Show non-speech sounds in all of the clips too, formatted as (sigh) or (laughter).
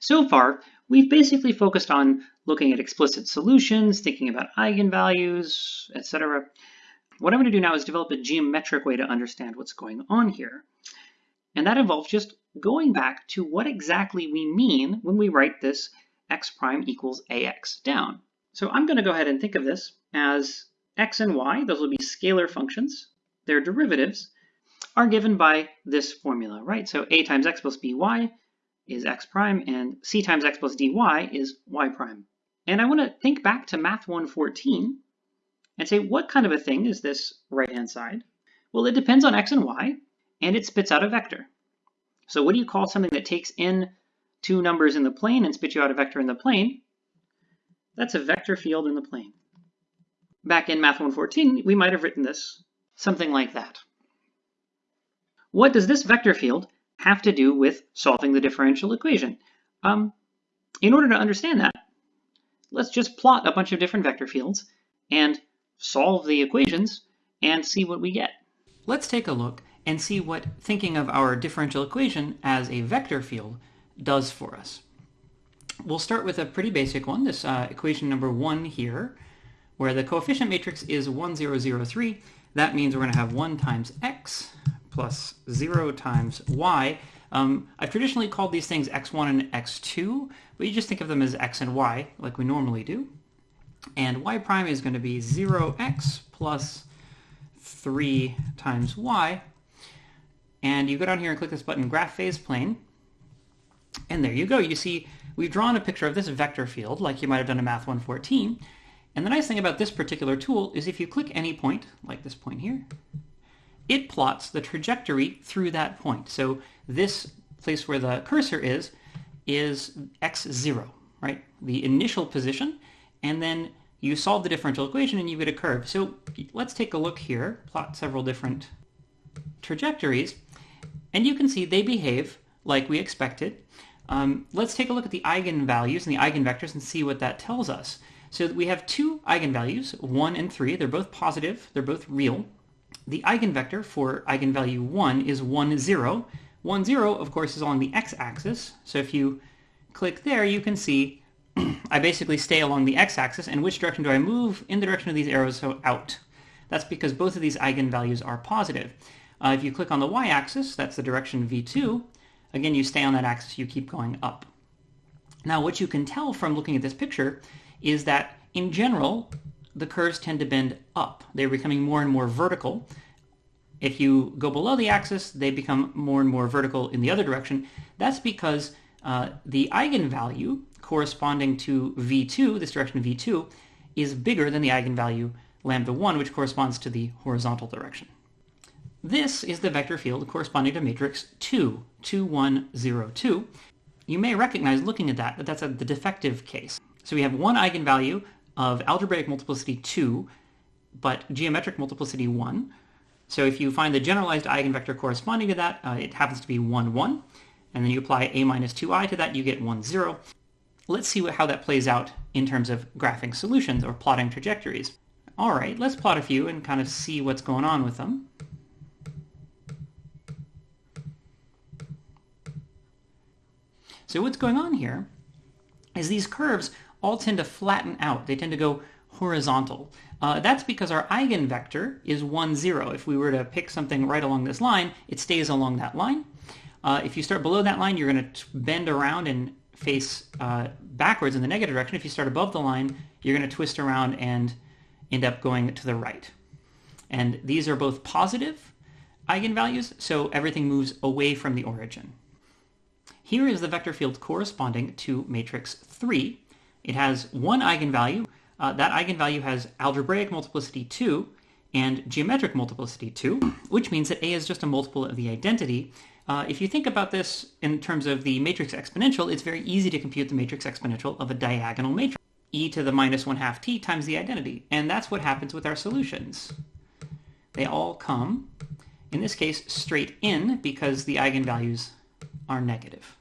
So far, we've basically focused on looking at explicit solutions, thinking about eigenvalues, etc. What I'm going to do now is develop a geometric way to understand what's going on here. And that involves just going back to what exactly we mean when we write this x prime equals ax down. So I'm going to go ahead and think of this as x and y, those will be scalar functions. Their derivatives are given by this formula, right? So a times x plus by is x prime, and c times x plus dy is y prime. And I want to think back to Math 114 and say, what kind of a thing is this right-hand side? Well, it depends on x and y, and it spits out a vector. So what do you call something that takes in two numbers in the plane and spits you out a vector in the plane? That's a vector field in the plane. Back in Math 114, we might have written this something like that. What does this vector field have to do with solving the differential equation? Um, in order to understand that, let's just plot a bunch of different vector fields and solve the equations and see what we get. Let's take a look and see what thinking of our differential equation as a vector field does for us. We'll start with a pretty basic one, this uh, equation number one here, where the coefficient matrix is 1, 0, 0, 3. That means we're going to have 1 times x plus 0 times y. Um, I've traditionally called these things x1 and x2, but you just think of them as x and y, like we normally do. And y prime is going to be 0x plus 3 times y. And you go down here and click this button, Graph Phase Plane. And there you go. You see we've drawn a picture of this vector field, like you might have done in Math 114. And the nice thing about this particular tool is if you click any point, like this point here, it plots the trajectory through that point. So this place where the cursor is, is x0, right? The initial position, and then you solve the differential equation and you get a curve. So let's take a look here, plot several different trajectories, and you can see they behave like we expected. Um, let's take a look at the eigenvalues and the eigenvectors and see what that tells us. So we have two eigenvalues, 1 and 3. They're both positive. They're both real. The eigenvector for eigenvalue 1 is 1, 0. 1, 0, of course, is along the x-axis. So if you click there, you can see (clears throat) I basically stay along the x-axis. And which direction do I move? In the direction of these arrows, so out. That's because both of these eigenvalues are positive. Uh, if you click on the y-axis, that's the direction v2. Again, you stay on that axis, you keep going up. Now, what you can tell from looking at this picture is that, in general, the curves tend to bend up. They're becoming more and more vertical. If you go below the axis, they become more and more vertical in the other direction. That's because uh, the eigenvalue corresponding to v2, this direction v2, is bigger than the eigenvalue lambda 1, which corresponds to the horizontal direction. This is the vector field corresponding to matrix 2, 2, 1, 0, 2. You may recognize looking at that that that's a, the defective case. So we have one eigenvalue of algebraic multiplicity 2, but geometric multiplicity 1. So if you find the generalized eigenvector corresponding to that, uh, it happens to be 1, 1. And then you apply a minus 2i to that, you get 1, 0. Let's see what, how that plays out in terms of graphing solutions or plotting trajectories. All right, let's plot a few and kind of see what's going on with them. So what's going on here is these curves all tend to flatten out. They tend to go horizontal. Uh, that's because our eigenvector is 1, 0. If we were to pick something right along this line, it stays along that line. Uh, if you start below that line, you're going to bend around and face uh, backwards in the negative direction. If you start above the line, you're going to twist around and end up going to the right. And these are both positive eigenvalues, so everything moves away from the origin. Here is the vector field corresponding to matrix 3. It has one eigenvalue. Uh, that eigenvalue has algebraic multiplicity 2 and geometric multiplicity 2, which means that A is just a multiple of the identity. Uh, if you think about this in terms of the matrix exponential, it's very easy to compute the matrix exponential of a diagonal matrix. e to the minus 1 half t times the identity. And that's what happens with our solutions. They all come, in this case, straight in because the eigenvalues are negative.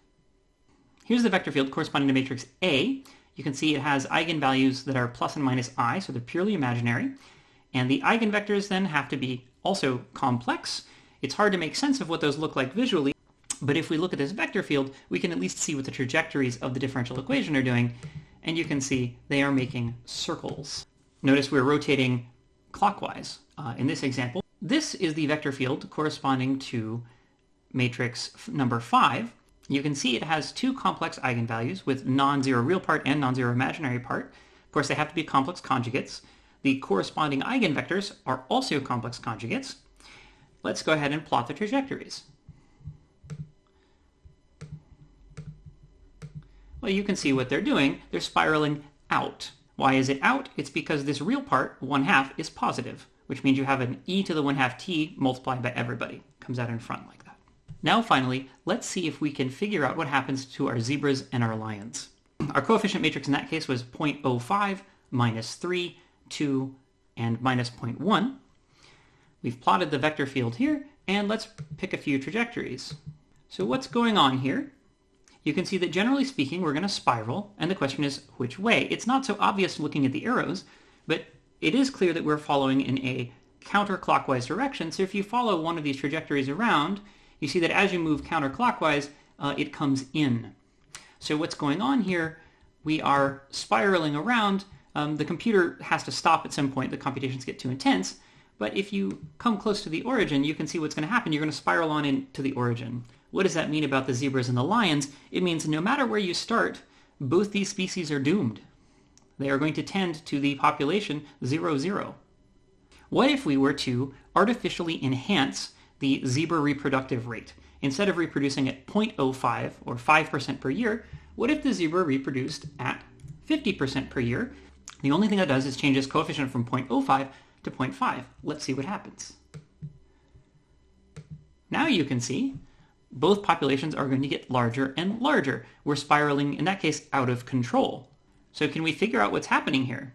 Here's the vector field corresponding to matrix A. You can see it has eigenvalues that are plus and minus i, so they're purely imaginary. And the eigenvectors then have to be also complex. It's hard to make sense of what those look like visually, But if we look at this vector field, we can at least see what the trajectories of the differential equation are doing, and you can see they are making circles. Notice we're rotating clockwise uh, in this example. This is the vector field corresponding to matrix number 5. You can see it has two complex eigenvalues with non-zero real part and non-zero imaginary part. Of course, they have to be complex conjugates. The corresponding eigenvectors are also complex conjugates. Let's go ahead and plot the trajectories. Well, you can see what they're doing. They're spiraling out. Why is it out? It's because this real part, 1 half, is positive, which means you have an e to the 1 half t multiplied by everybody. Comes out in front like that. Now finally, let's see if we can figure out what happens to our zebras and our lions. Our coefficient matrix in that case was 0.05, minus 3, 2, and minus 0.1. We've plotted the vector field here, and let's pick a few trajectories. So what's going on here? You can see that generally speaking, we're going to spiral, and the question is which way? It's not so obvious looking at the arrows, but it is clear that we're following in a counterclockwise direction. So if you follow one of these trajectories around, you see that as you move counterclockwise, uh, it comes in. So what's going on here, we are spiraling around. Um, the computer has to stop at some point. The computations get too intense. But if you come close to the origin, you can see what's going to happen. You're going to spiral on into the origin. What does that mean about the zebras and the lions? It means no matter where you start, both these species are doomed. They are going to tend to the population 0, 0. What if we were to artificially enhance the zebra reproductive rate? Instead of reproducing at 0.05 or 5% per year, what if the zebra reproduced at 50% per year? The only thing that does is change its coefficient from 0.05 to 0.5. Let's see what happens. Now you can see both populations are going to get larger and larger. We're spiraling, in that case, out of control. So can we figure out what's happening here?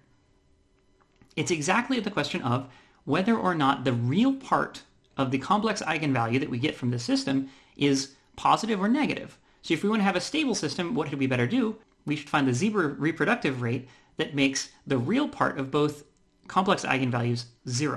It's exactly the question of whether or not the real part of the complex eigenvalue that we get from the system is positive or negative. So if we want to have a stable system, what should we better do? We should find the zebra reproductive rate that makes the real part of both complex eigenvalues zero.